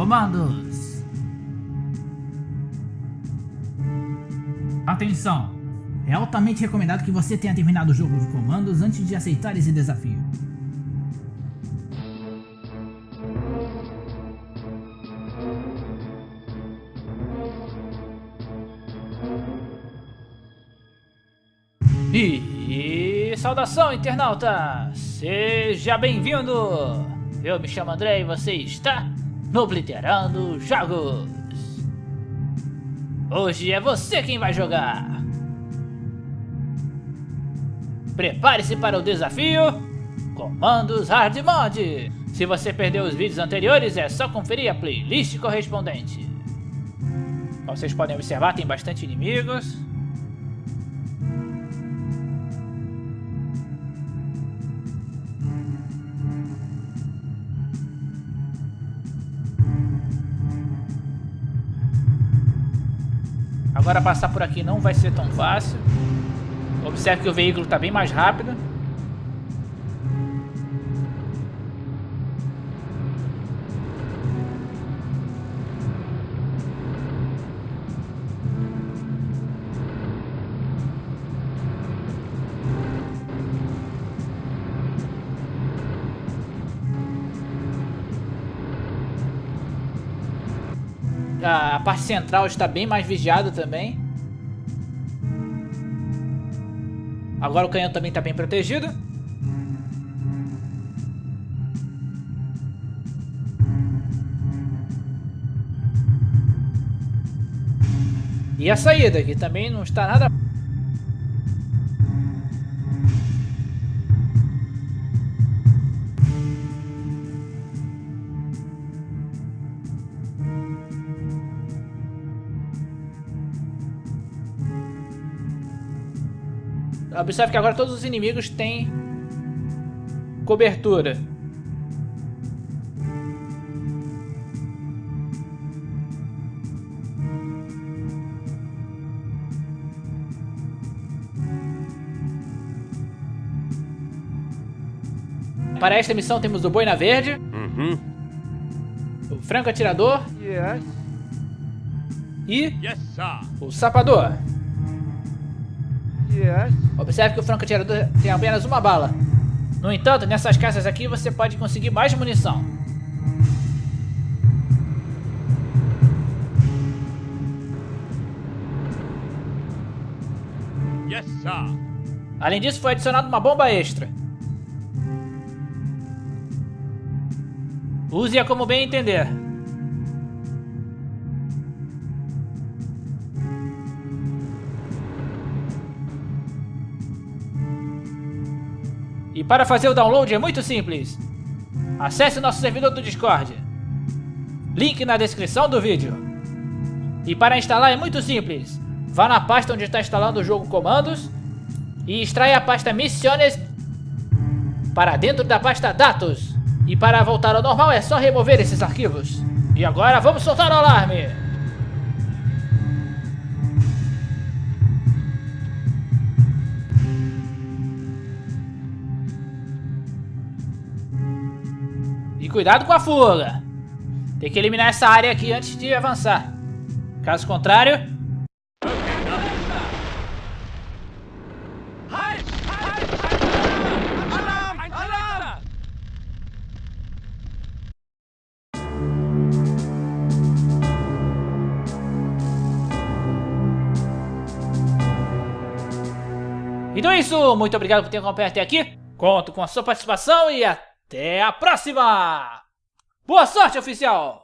comandos. Atenção! É altamente recomendado que você tenha terminado o jogo de comandos antes de aceitar esse desafio. E, saudação internauta! Seja bem-vindo! Eu me chamo André e você está no Obliterando Jogos! Hoje é você quem vai jogar! Prepare-se para o desafio Comandos Hard Mod! Se você perdeu os vídeos anteriores, é só conferir a playlist correspondente. Como vocês podem observar, tem bastante inimigos. Agora passar por aqui não vai ser tão fácil. Observe que o veículo está bem mais rápido. A parte central está bem mais vigiada também. Agora o canhão também está bem protegido. E a saída aqui também não está nada Observe que agora todos os inimigos têm cobertura. Para esta missão temos o Boina Verde, uhum. o Franco Atirador yes. e yes, o Sapador. Yes. Observe que o franco atirador tem apenas uma bala. No entanto, nessas caixas aqui você pode conseguir mais munição. Yes, sir. Além disso, foi adicionada uma bomba extra. Use-a como bem entender. E para fazer o download é muito simples. Acesse nosso servidor do Discord. Link na descrição do vídeo. E para instalar é muito simples. Vá na pasta onde está instalando o jogo comandos e extraia a pasta Missiones para dentro da pasta Dados. E para voltar ao normal é só remover esses arquivos. E agora vamos soltar o alarme. Cuidado com a fuga. Tem que eliminar essa área aqui antes de avançar. Caso contrário... Então é isso, muito obrigado por ter acompanhado até aqui. Conto com a sua participação e até até a próxima! Boa sorte, oficial!